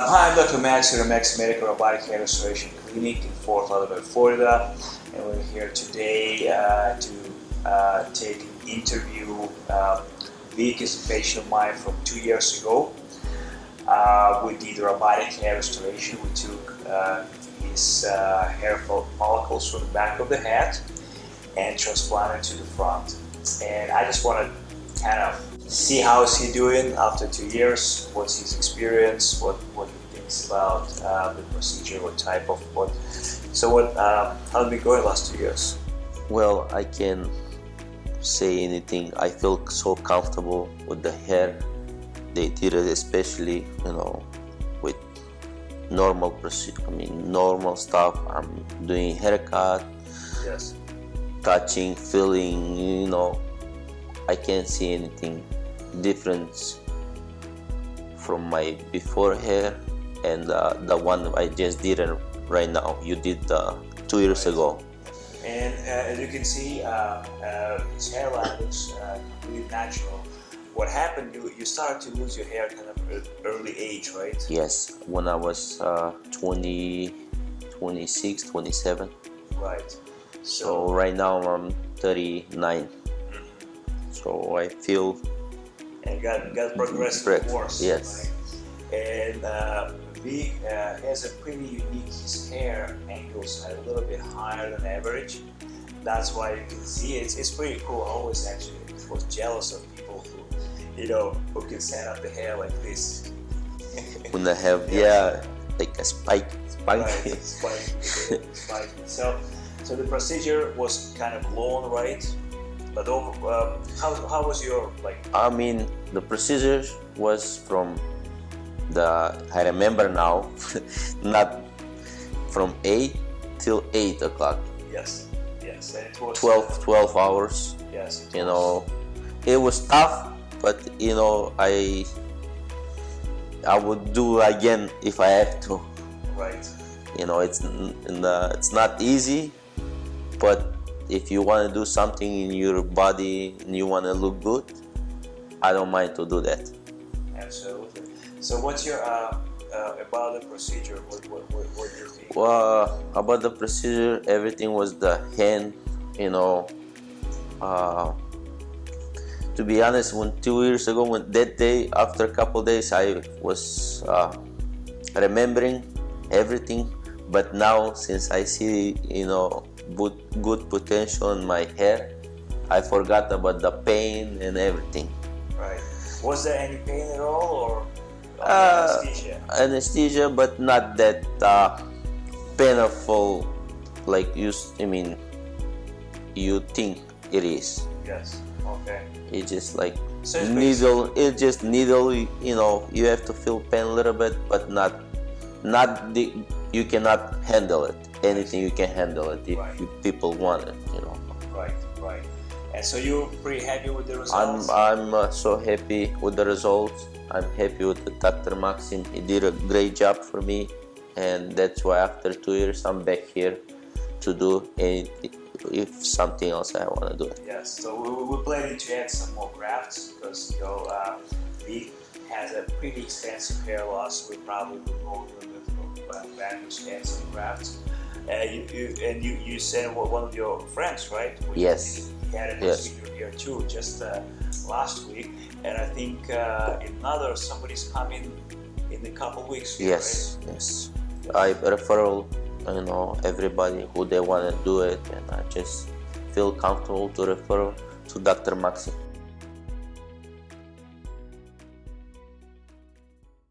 Hi, I'm Dr. Max here at Max Medical Robotic Hair Restoration Clinic in Fort Lauderdale, Florida, and we're here today uh, to uh, take an interview. Uh, Vic is a patient of mine from two years ago. Uh, we did robotic hair restoration. We took uh, his uh, hair follicles from the back of the head and transplanted to the front. And I just want to kind of see how is he doing after two years, what's his experience, what, what he thinks about uh, the procedure, what type of what. So what, uh, how did it go in the last two years? Well, I can say anything. I feel so comfortable with the hair. They did it especially, you know, with normal procedure. I mean, normal stuff. I'm doing haircut, Yes. touching, feeling. You know, I can't see anything difference from my before hair and uh, the one I just did right now. You did uh, two years ago. And uh, as you can see, uh, uh, his hairline looks uh, completely natural. What happened, you, you started to lose your hair kind of early age, right? Yes, when I was uh, 20, 26, 27. Right. So right now I'm 39. So I feel and got, got progressively Correct. worse. Yes. right? And uh, Vic uh, has a pretty unique, his hair angles a little bit higher than average. That's why you can see it. It's, it's pretty cool. I always actually was jealous of people who, you know, who can set up the hair like this. when I have yeah like a spike, spike. Right, spike, spike. So, so the procedure was kind of long, right? But over, um, how, how was your like? I mean the procedure was from the I remember now, not from eight till eight o'clock. Yes, yes, and it was 12, 12 hours. Yes, You know, it was tough, but you know I I would do again if I have to. Right. you know it's in the, it's not easy but if you want to do something in your body and you want to look good i don't mind to do that Absolutely. So, what's your uh, uh, about the procedure? What what what, what you think? well about the procedure everything was the hand you know uh, to be honest when two years ago when that day after a couple days i was uh, remembering everything but now since i see you know good, good potential in my hair i forgot about the pain and everything Right. Was there any pain at all, or Uh, anesthesia? anesthesia but not that uh, painful like you I mean you think it is Yes. Okay. it's just like So it's needle it's just needle you know you have to feel pain a little bit but not not the you cannot handle it anything you can handle it if Right. you, people want it you know Right. Right. And so you're pretty happy with the results? i'm i'm uh, so happy with the results i'm happy with the dr maxim he did a great job for me and that's why after two years i'm back here to do anything if something else i want to do it yes. So we, we- we're planning to add some more grafts because you know uh, Vic has a pretty extensive hair loss. We probably will go a little bit back to add some grafts. Uh, you, you, and you, you said one one of your friends, right? You Yes. He had a Yes. here too, just uh, last week, and I think uh, another somebody's coming in a couple weeks. Yes, yes. I referral, you know, everybody who they want to do it, and I just feel comfortable to refer to Dr. Maxi.